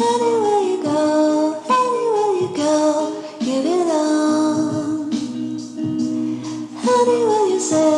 Anywhere you go, anywhere you go, you belong. Anywhere you say.